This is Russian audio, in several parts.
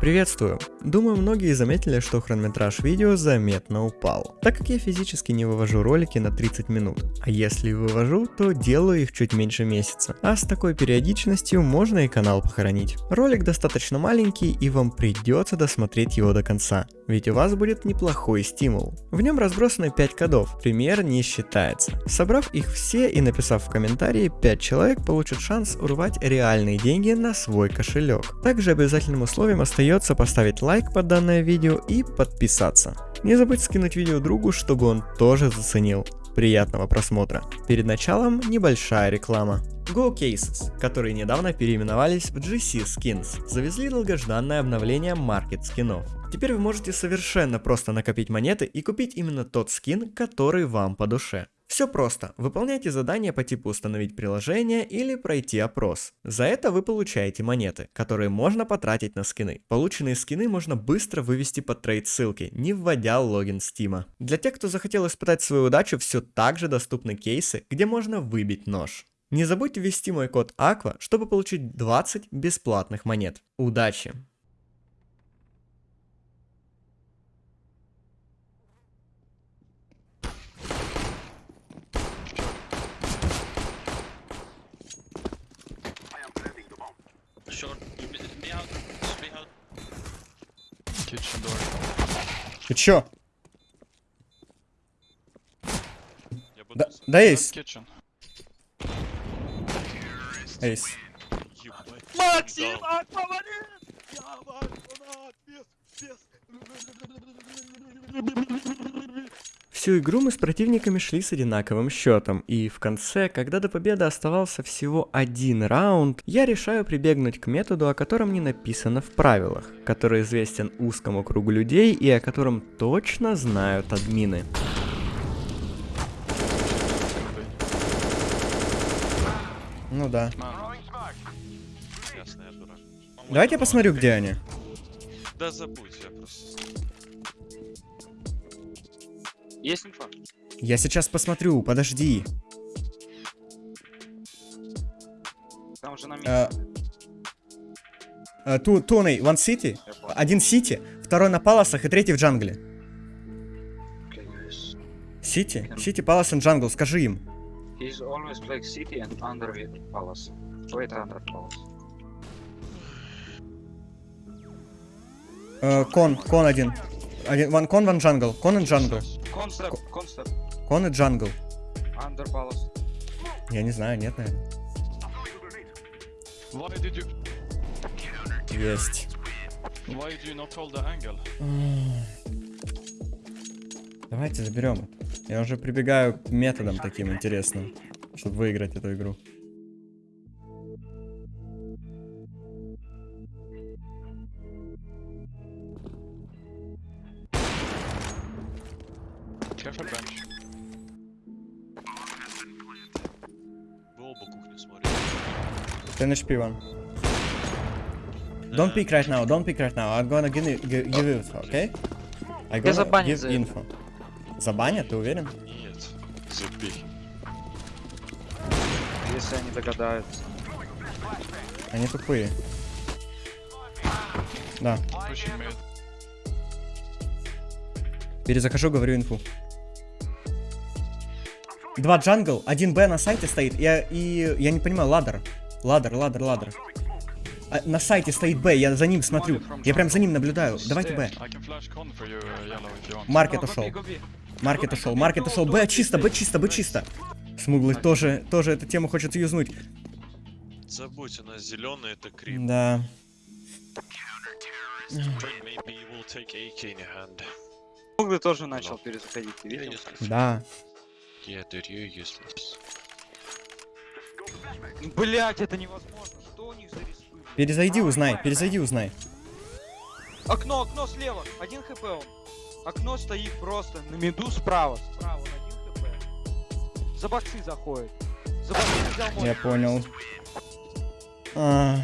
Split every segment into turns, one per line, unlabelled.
Приветствую! Думаю, многие заметили, что хронометраж видео заметно упал, так как я физически не вывожу ролики на 30 минут, а если вывожу, то делаю их чуть меньше месяца, а с такой периодичностью можно и канал похоронить. Ролик достаточно маленький и вам придется досмотреть его до конца, ведь у вас будет неплохой стимул. В нем разбросаны 5 кодов, пример не считается. Собрав их все и написав в комментарии, 5 человек получат шанс урвать реальные деньги на свой кошелек. Также обязательным условием остается поставить лайк под данное видео и подписаться. Не забудь скинуть видео другу, чтобы он тоже заценил. Приятного просмотра. Перед началом небольшая реклама. Go Cases, которые недавно переименовались в GC Skins, завезли долгожданное обновление маркет скинов. Теперь вы можете совершенно просто накопить монеты и купить именно тот скин, который вам по душе. Все просто. Выполняйте задание по типу установить приложение или пройти опрос. За это вы получаете монеты, которые можно потратить на скины. Полученные скины можно быстро вывести под трейд ссылки, не вводя логин Стима. Для тех, кто захотел испытать свою удачу, все так же доступны кейсы, где можно выбить нож. Не забудьте ввести мой код AQUA, чтобы получить 20 бесплатных монет. Удачи! Ты чё?
Я буду
Да, да. Эйс.
Ебать.
Максим, аквамарин! Я фанат! Без, без...
Всю игру мы с противниками шли с одинаковым счетом, и в конце, когда до победы оставался всего один раунд, я решаю прибегнуть к методу, о котором не написано в правилах, который известен узкому кругу людей и о котором точно знают админы. Ну да. Давайте я посмотрю, где они.
Да забудь, я просто...
Есть инфа?
Я сейчас посмотрю, подожди.
Там уже на месте.
Э, э, Ту, Туной, One City, один Сити, второй на Паласах и третий в джангле. CT, CT, Palace и Jungle, скажи им.
He's always playing CT and under with palace. Wait under palace.
Э, con, con один. Один, one con, one jungle. Con и jungle.
Concept, concept.
Con и
jungle. Palace.
Я не знаю, нет, наверное.
Why did you...
Есть.
Why did you not hold the angle?
Давайте заберем. Я уже прибегаю к методам таким интересным, чтобы выиграть эту игру. 10 HP one. Don't pick right now, don't pick right now. I'm gonna give, you- give, give you info, okay? I gonna
забанят
give info. Забанят, ты уверен?
Нет. Забей.
Если они догадаются.
Они тупые. Да.
Mid.
Перезахожу, говорю инфу. Два джангл, один Б на сайте стоит, я, и я не понимаю, ладер. Ладер, ладер, ладер. А, на сайте стоит Б, я за ним смотрю. Я прям за ним наблюдаю. Давайте Б. Маркет ушел. Маркет ушел, маркет ушел. Б чисто, Б чисто, Б чисто. Смуглый тоже, тоже эту тему хочет юзнуть.
Забудь, у нас зеленый это крип.
Да.
Maybe you will take AK in your hand.
Углы тоже начал перезаходить, ты видел?
Да.
Yeah, dude, you're useless.
Блять, это невозможно. Что у них за респы?
Перезайди, узнай, перезайди, узнай.
Окно, окно слева. Один хп он. Окно стоит просто на меду справа. Справа, один хп. За боксы заходит. За боксы взял мой.
Я понял. А.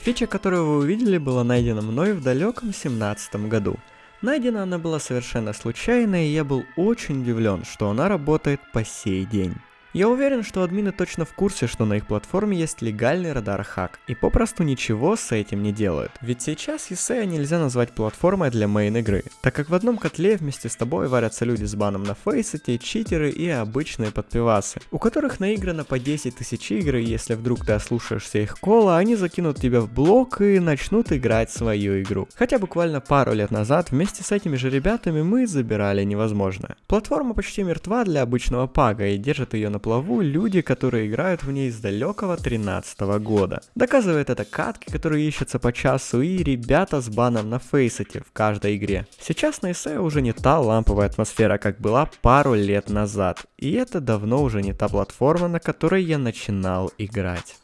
Фича, которую вы увидели, была найдена мной в далеком семнадцатом году. Найдена она была совершенно случайно, и я был очень удивлен, что она работает по сей день. Я уверен, что админы точно в курсе, что на их платформе есть легальный радар хак, и попросту ничего с этим не делают. Ведь сейчас ESEA нельзя назвать платформой для мейн игры, так как в одном котле вместе с тобой варятся люди с баном на фейсете, читеры и обычные подпивасы, у которых наиграно по 10 тысяч игр, и если вдруг ты ослушаешься их кола, они закинут тебя в блок и начнут играть свою игру. Хотя буквально пару лет назад вместе с этими же ребятами мы забирали невозможное. Платформа почти мертва для обычного пага и держат ее на плаву люди, которые играют в ней с далекого 13 года. Доказывает это катки, которые ищутся по часу и ребята с баном на фейсете в каждой игре. Сейчас на ESE уже не та ламповая атмосфера, как была пару лет назад. И это давно уже не та платформа, на которой я начинал играть.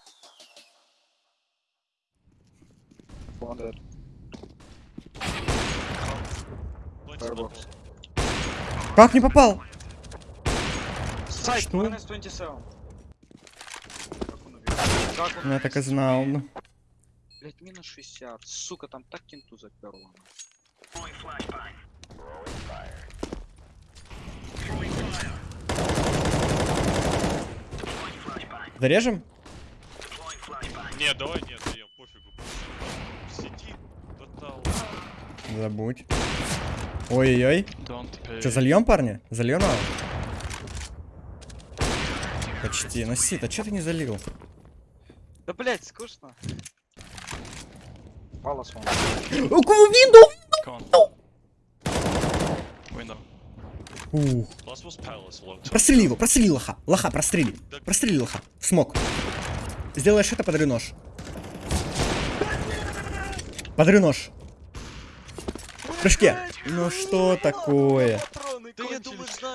Как не попал?
Сайт,
Что?
minus 27. Как он убил? Как он
Я так и знал.
Блять, минус 60. Сука, там так кенту заперло.
Зарежем?
Не, давай нет, даем, пофигу. Сиди, тотал.
Забудь. Ой-ой-ой. Че, зальем, парни? Зальем его? Почти. Ну сит, а че ты не залил?
Да блять, скучно. Палас вон.
Con. Window.
Ух. Прострели его, прострели лоха. Лоха, прострели. Прострели лоха. Смог. Сделаешь это, подарю нож. Подарю нож. В прыжке. Ну что такое?
Да я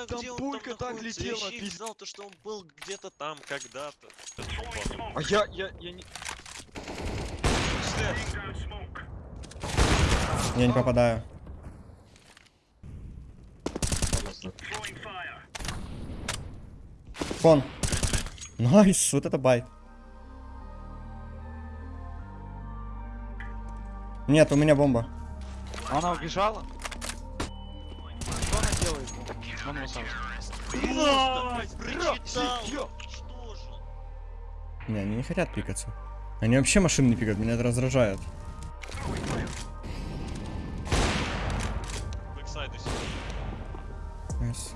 Там пулька так летела,
Я знал, то, что он был где-то там когда-то.
А я, я, я не...
Я не попадаю. Con. Nice, вот это buy. Нет, у меня бомба.
Она убежала?
Прочитал!
Не, они не хотят пикаться. Они вообще машины не пикают, меня это раздражает. Nice.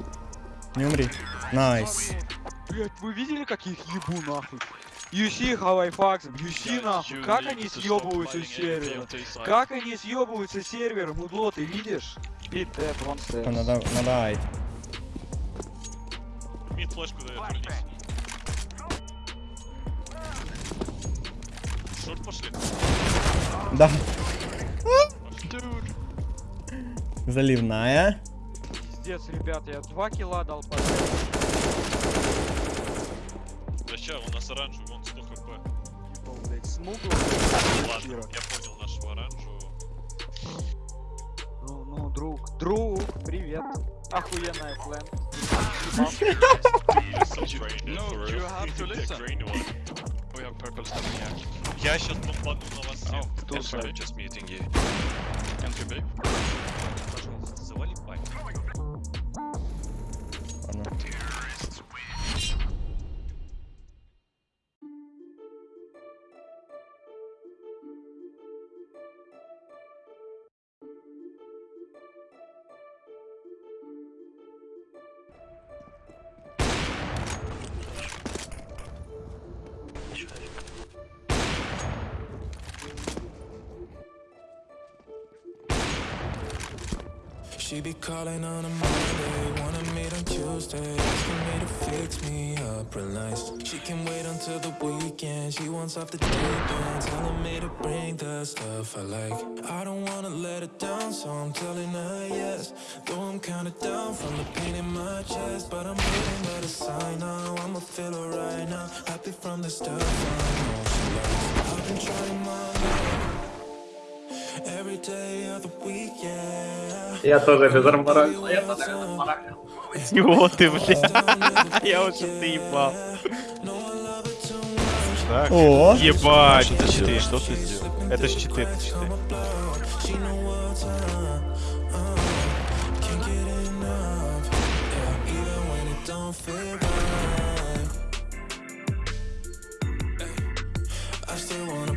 Не умри. Nice.
Блять, вы видели, как их ебу нахуй? You see how I fuck them? You see нахуй?
You
Как они съебываются с сервера? Как они съебываются с сервера, мудло, ты видишь? Beat that one step.
Надо, надо айт.
Мид флешку дает, вернись. Шорт пошли.
Да. Заливная.
Пиздец, ребят, я два килла дал.
Да ща, у нас оранжевый, вон 100 хп.
Ебал, блядь, смугло.
Ладно, я понял нашего оранжевого.
Ну, ну, друг, друг, привет. Охуенная план.
You're so trained,
No,
for
you
real.
have to
The
listen.
green one.
We have purple standing here.
Я сейчас бомбану на вас всех.
Oh,
Кто
sorry,
сайт?
just muting you.
She be calling on a Monday, wanna meet on Tuesday, asking me to fix me up nice. She can wait until the weekend, she wants off the deep end, telling me to bring the stuff I like. I don't wanna let her down, so I'm telling her yes. Though I'm kinda down from the pain in my chest, but I'm waiting by the sign now. I'ma feel alright now, happy from the start. I know she likes. I've been trying my luck every day of the week, yeah.
Я тоже без армора. Я тоже без армора.
Чего ты, бля? Я уже ты ебал.
Так.
О.
Ебать,
это щиты.
Что ты сделал? Это щиты, это щиты.
I still wanna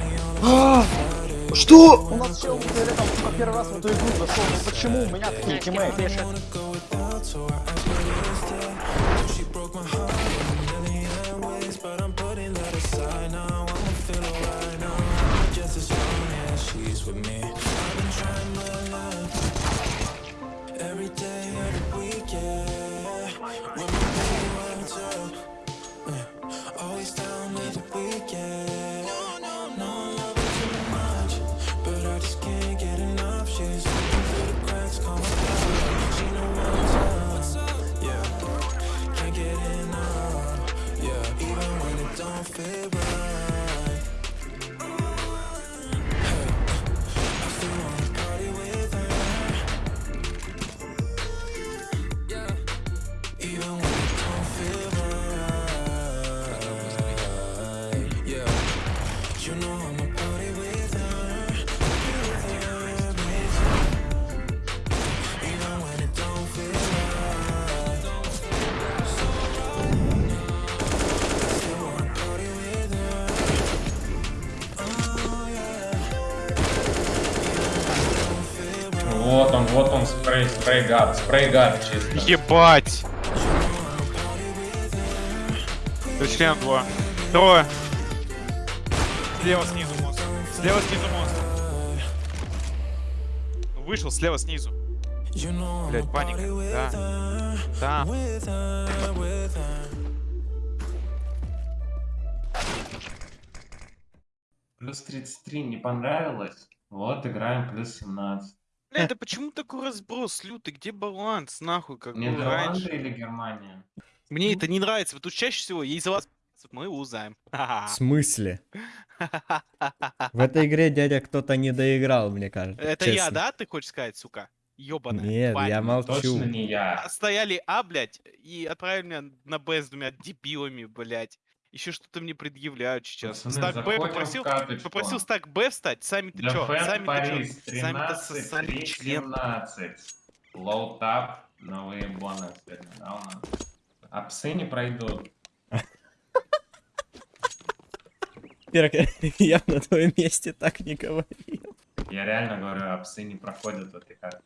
me all the
Что?
У нас чел там первый раз в эту игру зашел. Ну почему у меня такие тиммейты?
Спрей, спрей гад, спрей гад чисто.
Ебать! Член два. Трое. Слева снизу мост. Слева снизу мост. Вышел слева снизу. Блять, паника. Да.
her.
Плюс 33 не понравилось? Вот играем плюс 17.
Бля, да почему такой разброс лютый? Где баланс, нахуй, как был
Нидерланды
раньше?
или Германия?
Мне это не нравится. Вот тут чаще всего я из-за вас мы узнаем.
В смысле? В этой игре дядя кто-то не доиграл, мне кажется.
Это я,
честно.
да, ты хочешь сказать, сука? Ёбаная.
Нет,
тварь.
я молчу.
Точно не я.
Стояли А, блядь, и отправили меня на Б с двумя дебилами, блядь. Еще что-то мне предъявляют сейчас.
Пацаны,
Стак Б попросил, попросил стак Б встать. Сами-то чё?
Дефен
Сами-то
Парис,
чё? Сами-то
13,
сосали член.
17. Лоу тап, новые бонусы да, у нас? А псы не пройдут.
Пирок, я на твоем месте так не говорил.
Я реально говорю, а псы не проходят в этой карте.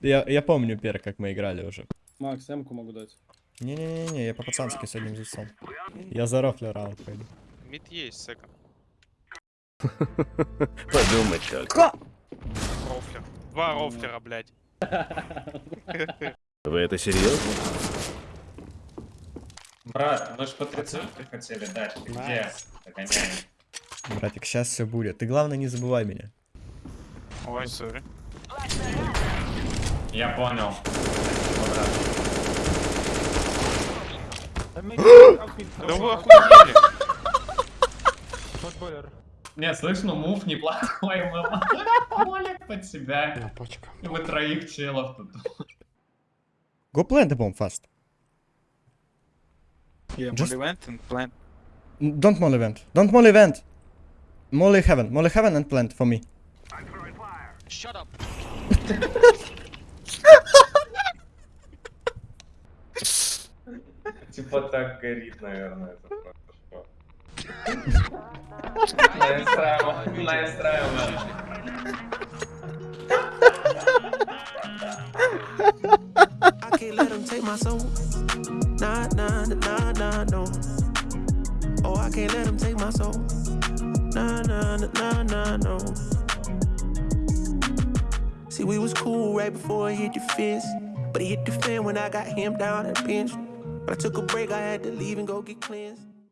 Я, я помню, Пер, как мы играли уже.
Макс, Эмку могу дать.
Не-не-не, я по-пацански с одним лицом. Я за рофлер раунд пойду.
Мид есть, секонд.
Подумать только.
Рофлер. Два рофлера, блядь.
Вы это серьезно?
Брат, мы ж по 30 хотели дать. Ты Где? Догоняем.
Братик, сейчас все будет. Ты главное не забывай меня.
Ой, сори.
Я понял.
Да вы охуели.
Нет, слышно, мув неплохой, мы молик под себя. Мы троих челов тут.
Go plant the bomb fast.
Yeah,
Just-
Molly and plant.
Don't molly vent. Don't molly vent. Molly heaven. Molly heaven and plant for me.
Shut up.
Типа так горит, наверное, это просто что. Настраиваем, настраиваем.
I can't let them take my soul. Nah, nah, nah, nah, no. Oh, I can't let them take my soul. Nah, nah, nah, nah, nah, no. See, we was cool right before it hit the fence. But it hit the fan when I got him down and pinched. I took a break, I had to leave and go get cleansed.